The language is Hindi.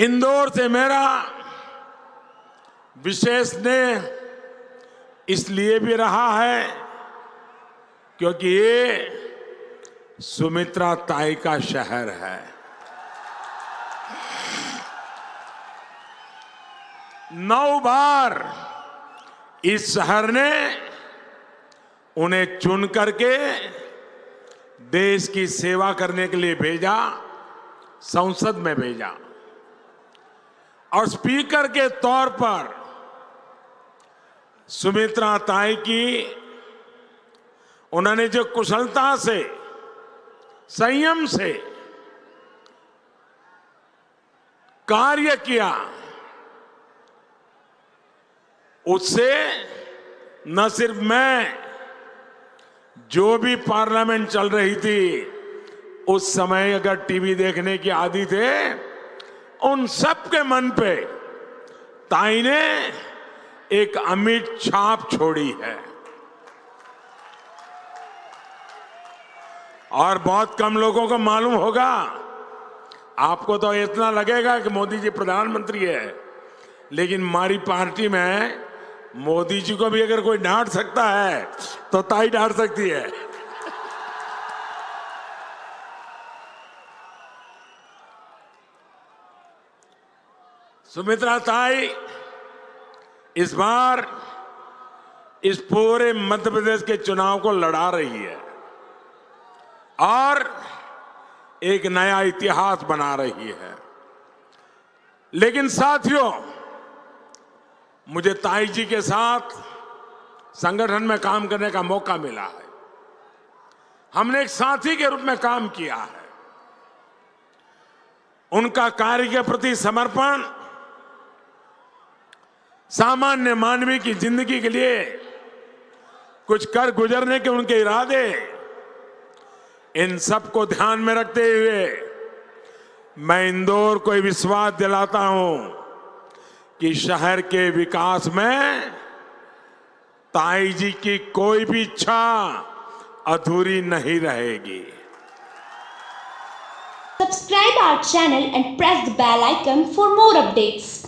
इंदौर से मेरा विशेष स्नेह इसलिए भी रहा है क्योंकि ये सुमित्रा ताई का शहर है। नौ बार इस शहर ने उन्हें चुन करके देश की सेवा करने के लिए भेजा, संसद में भेजा। और स्पीकर के तौर पर सुमित्रा ताई की उन्होंने जो कुशलता से, संयम से कार्य किया, उससे न सिर्फ़ मैं, जो भी पार्लियामेंट चल रही थी, उस समय अगर टीवी देखने की आदि थे उन सब के मन पे ताई ने एक अमिट छाप छोड़ी है। और बहुत कम लोगों को मालूम होगा, आपको तो इतना लगेगा कि मोदी जी प्रधानमंत्री है, लेकिन हमारी पार्टी में मोदी जी को भी अगर कोई डांट सकता है तो ताई डांट सकती है। सुमित्रा ताई, इस बार इस पूरे मध्य प्रदेश के चुनाव को लड़ा रही है और एक नया इतिहास बना रही है। लेकिन साथियों, मुझे ताई जी के साथ संगठन में काम करने का मौका मिला है। हमने एक साथी के रूप में काम किया है। उनका कार्य के प्रति समर्पण सामान्य मानवीय की ज़िंदगी के लिए कुछ कर गुजरने के उनके इरादे इन सबको ध्यान में रखते हुए मैं इंदौर को विश्वास दिलाता हूँ कि शहर के विकास में ताई जी की कोई भी इच्छा अधूरी नहीं रहेगी subscribe our channel and press the bell icon for more updates.